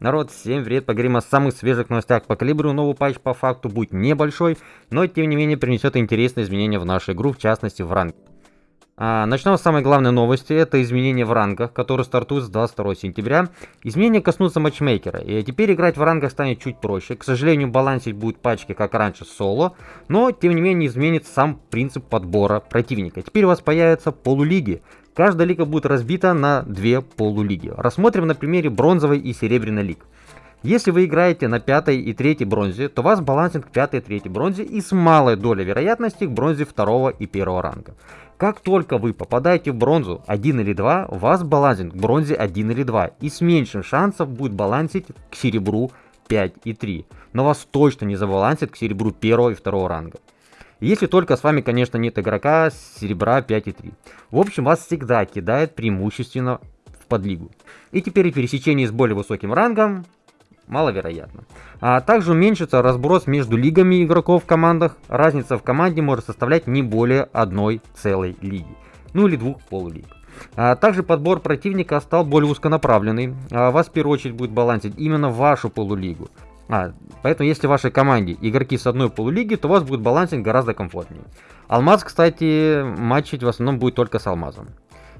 Народ, всем привет, поговорим о самых свежих новостях по калибру. Новый патч по факту будет небольшой, но тем не менее принесет интересные изменения в нашу игру, в частности в ранг. А, начнем с самой главной новости, это изменения в рангах, которые стартуют с 22 сентября. Изменения коснутся матчмейкера, и теперь играть в рангах станет чуть проще. К сожалению, балансить будет пачки, как раньше, соло, но тем не менее изменит сам принцип подбора противника. Теперь у вас появятся полулиги. Каждая лига будет разбита на две полулиги. Рассмотрим на примере бронзовой и серебряной лиг. Если вы играете на пятой и третьей бронзе, то вас балансинг к пятой и третьей бронзе и с малой долей вероятности к бронзе второго и первого ранга. Как только вы попадаете в бронзу 1 или 2, у вас балансинг к бронзе 1 или 2 и с меньшим шансов будет балансить к серебру 5 и 3. Но вас точно не забалансит к серебру 1 и 2 ранга. Если только с вами, конечно, нет игрока серебра 5 и 3. В общем, вас всегда кидает преимущественно в подлигу. И теперь пересечение с более высоким рангом маловероятно. А также уменьшится разброс между лигами игроков в командах. Разница в команде может составлять не более одной целой лиги. Ну или двух полулиг. А также подбор противника стал более узконаправленный. А вас в первую очередь будет балансить именно вашу полулигу. А, поэтому если в вашей команде игроки с одной полулиги, то у вас будет балансинг гораздо комфортнее. Алмаз, кстати, матчить в основном будет только с алмазом.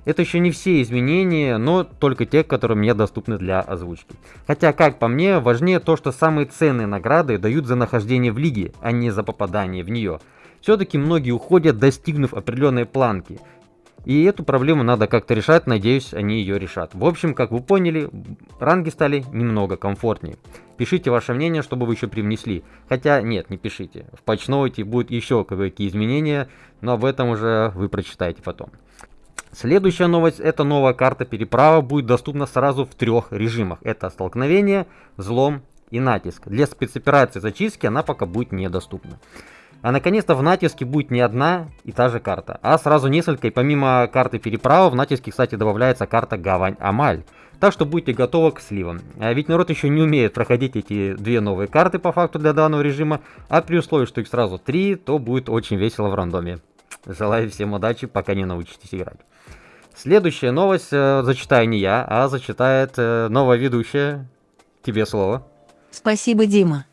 Это еще не все изменения, но только те, которые мне доступны для озвучки. Хотя, как по мне, важнее то, что самые ценные награды дают за нахождение в лиге, а не за попадание в нее. Все-таки многие уходят, достигнув определенной планки. И эту проблему надо как-то решать, надеюсь, они ее решат. В общем, как вы поняли, ранги стали немного комфортнее. Пишите ваше мнение, чтобы вы еще привнесли. Хотя, нет, не пишите. В патчноуте будет еще какие изменения, но об этом уже вы прочитаете потом. Следующая новость, это новая карта переправа будет доступна сразу в трех режимах. Это столкновение, взлом и натиск. Для спецоперации зачистки она пока будет недоступна. А наконец-то в натиске будет не одна и та же карта, а сразу несколько. И помимо карты переправа в натиске, кстати, добавляется карта Гавань Амаль. Так что будьте готовы к сливам. А ведь народ еще не умеет проходить эти две новые карты по факту для данного режима. А при условии, что их сразу три, то будет очень весело в рандоме. Желаю всем удачи, пока не научитесь играть. Следующая новость э, зачитаю не я, а зачитает э, новая ведущая. Тебе слово. Спасибо, Дима.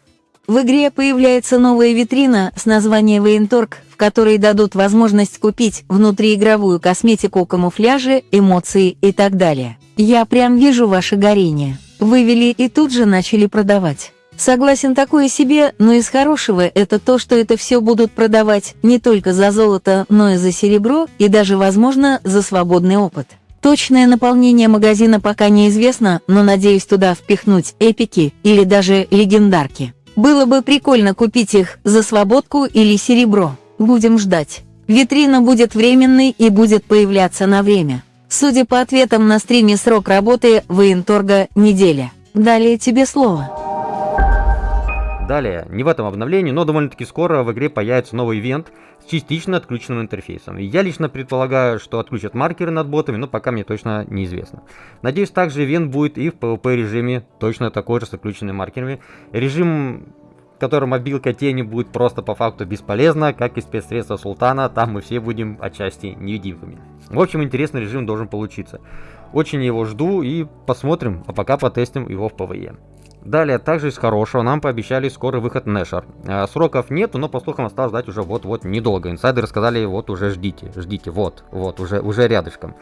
В игре появляется новая витрина с названием Военторг, в которой дадут возможность купить внутриигровую косметику, камуфляжи, эмоции и так далее. Я прям вижу ваше горение. Вывели и тут же начали продавать. Согласен такое себе, но из хорошего это то, что это все будут продавать не только за золото, но и за серебро, и даже, возможно, за свободный опыт. Точное наполнение магазина пока неизвестно, но надеюсь туда впихнуть эпики или даже легендарки. Было бы прикольно купить их за свободку или серебро. Будем ждать. Витрина будет временной и будет появляться на время. Судя по ответам на стриме срок работы военторга – неделя. Далее тебе слово. Далее, не в этом обновлении, но довольно-таки скоро в игре появится новый ивент с частично отключенным интерфейсом. Я лично предполагаю, что отключат маркеры над ботами, но пока мне точно неизвестно. Надеюсь, также ивент будет и в PvP режиме, точно такой же с отключенными маркерами. Режим в котором мобилка тени будет просто по факту бесполезна, как и спецсредства Султана, там мы все будем отчасти невидимками. В общем, интересный режим должен получиться. Очень его жду и посмотрим, а пока потестим его в PvE. Далее, также из хорошего, нам пообещали скорый выход Нэшер. Э, сроков нету, но по слухам осталось ждать уже вот-вот недолго. Инсайдеры сказали, вот уже ждите, ждите, вот, вот, уже, уже рядышком.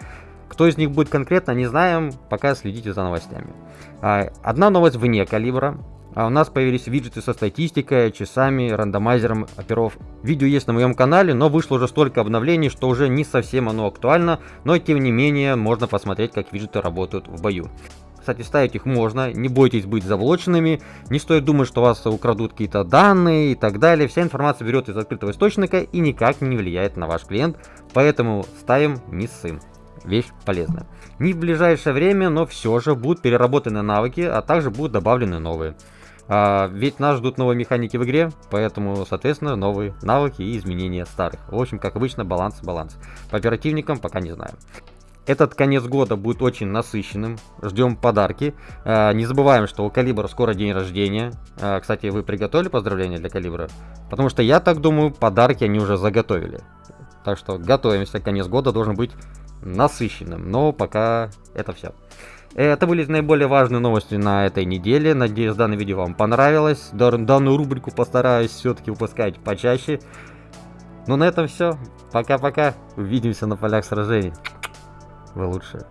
Кто из них будет конкретно, не знаем, пока следите за новостями. Э, одна новость вне калибра. А у нас появились виджеты со статистикой, часами, рандомайзером оперов. Видео есть на моем канале, но вышло уже столько обновлений, что уже не совсем оно актуально, но тем не менее можно посмотреть, как виджеты работают в бою. Кстати, ставить их можно, не бойтесь быть заблоченными, не стоит думать, что вас украдут какие-то данные и так далее. Вся информация берет из открытого источника и никак не влияет на ваш клиент, поэтому ставим не сын. Вещь полезная. Не в ближайшее время, но все же будут переработаны навыки, а также будут добавлены новые. А, ведь нас ждут новые механики в игре, поэтому, соответственно, новые навыки и изменения старых. В общем, как обычно, баланс-баланс. По оперативникам пока не знаю. Этот конец года будет очень насыщенным. Ждем подарки. Э, не забываем, что у Калибра скоро день рождения. Э, кстати, вы приготовили поздравления для Калибра? Потому что я так думаю, подарки они уже заготовили. Так что готовимся. Конец года должен быть насыщенным. Но пока это все. Это были наиболее важные новости на этой неделе. Надеюсь, данное видео вам понравилось. Данную рубрику постараюсь все-таки выпускать почаще. Ну на этом все. Пока-пока. Увидимся на полях сражений. Вы лучшие.